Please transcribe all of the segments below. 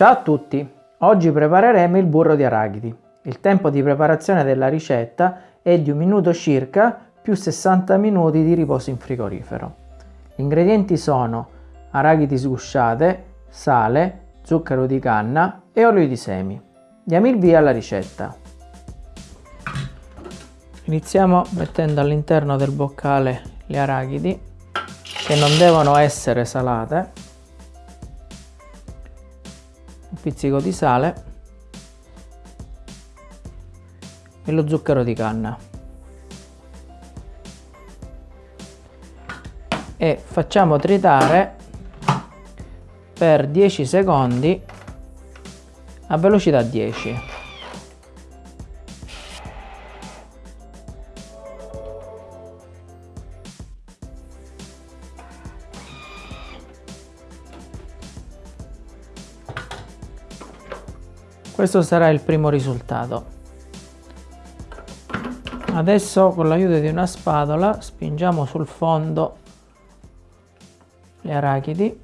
Ciao a tutti! Oggi prepareremo il burro di arachidi. Il tempo di preparazione della ricetta è di un minuto circa più 60 minuti di riposo in frigorifero. Gli ingredienti sono arachidi sgusciate, sale, zucchero di canna e olio di semi. Diamo il via alla ricetta. Iniziamo mettendo all'interno del boccale le arachidi che non devono essere salate pizzico di sale e lo zucchero di canna. E facciamo tritare per 10 secondi a velocità 10 questo sarà il primo risultato. Adesso con l'aiuto di una spatola spingiamo sul fondo le arachidi.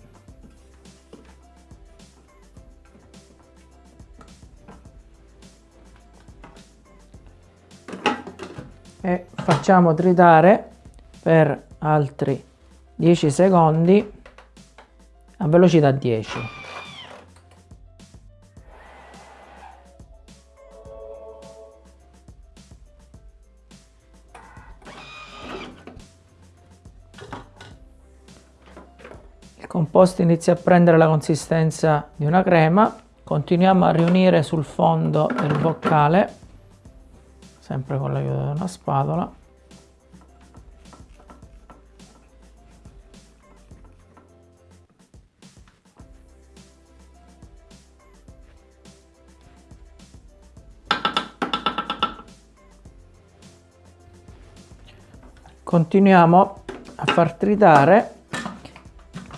E facciamo tritare per altri 10 secondi a velocità 10 Il composto inizia a prendere la consistenza di una crema, continuiamo a riunire sul fondo del boccale, sempre con l'aiuto di una spatola. Continuiamo a far tritare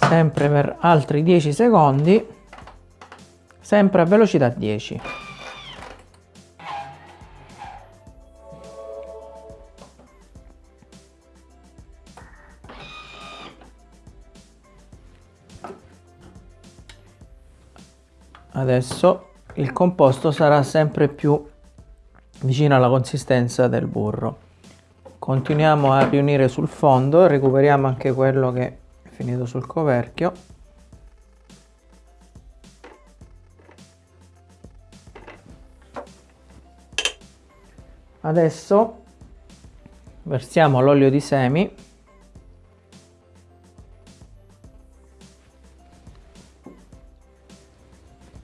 sempre per altri 10 secondi sempre a velocità 10 adesso il composto sarà sempre più vicino alla consistenza del burro. Continuiamo a riunire sul fondo recuperiamo anche quello che finito sul coperchio. Adesso versiamo l'olio di semi.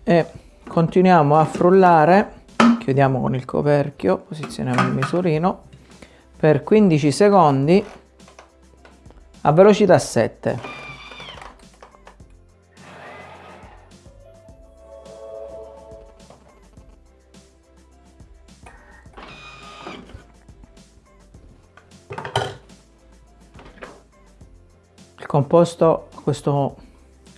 E continuiamo a frullare. Chiudiamo con il coperchio posizioniamo il misurino. Per 15 secondi a velocità 7. Il composto a questo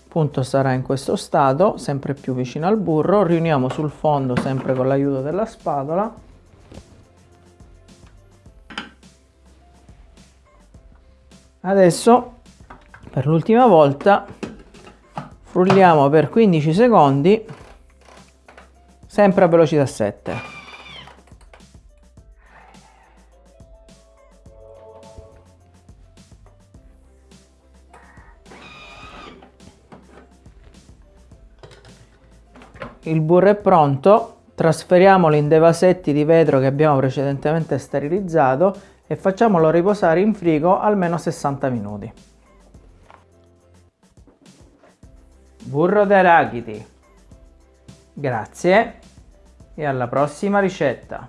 punto sarà in questo stato, sempre più vicino al burro, riuniamo sul fondo sempre con l'aiuto della spatola Adesso per l'ultima volta frulliamo per 15 secondi sempre a velocità 7. Il burro è pronto, trasferiamolo in dei vasetti di vetro che abbiamo precedentemente sterilizzato e facciamolo riposare in frigo almeno 60 minuti. Burro d'arachidi. Grazie e alla prossima ricetta.